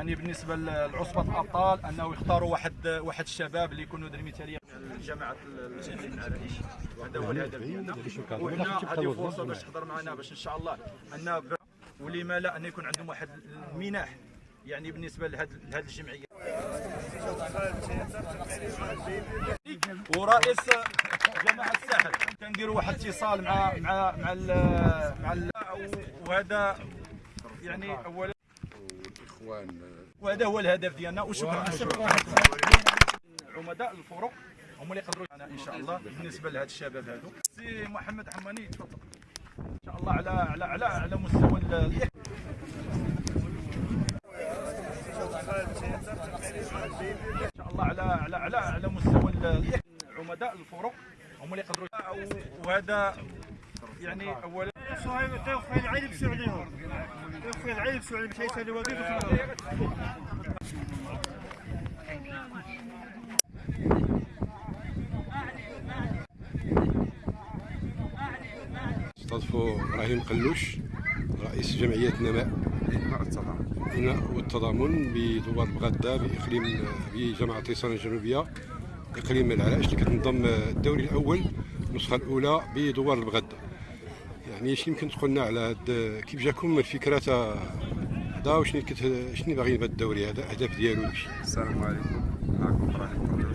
يعني بالنسبة لعصبة الأبطال أنه يختاروا واحد واحد الشباب اللي يكونوا در مثالية. جماعة العرائش هذا هو الهدف ديالنا. هذه فرصة باش تحضر معنا باش إن شاء الله أن ولما لا أن يكون عندهم واحد المنح يعني بالنسبة لهذه لهذه الجمعية. ورئيس جماعة الساحل. كنديروا واحد الاتصال مع مع مع ال مع ال وهذا يعني أولا الاخوان وهذا هو الهدف ديالنا وشكرا. عمداء الفرق هم اللي يقدروا إن شاء الله بالنسبة لهاد الشباب هادو. سي محمد حماني تفضل. إن شاء الله على على على على مستوى إن شاء الله على على على على مستوى عمداء الفرق هم اللي يقدروا وهذا يعني اولا تاخذ العيد بسعوديهم تاخذ العيد بسعودي باش يسالي وظيفة استضفوا إبراهيم قلوش رئيس جمعية نماء. الإناء والتضامن بدوار بغداد بإقليم بجامعه تيسان الجنوبية. إقليم العرائش اللي كتنظم الدوري الأول النسخة الأولى بدوار البغداد يعني شنو يمكن تقول لنا على هاد كيف جاكم الفكرة تاع هذا وشنو كت شنو باغيين بهذا الدوري هذا الأهداف ديالو؟ السلام عليكم. معكم إبراهيم.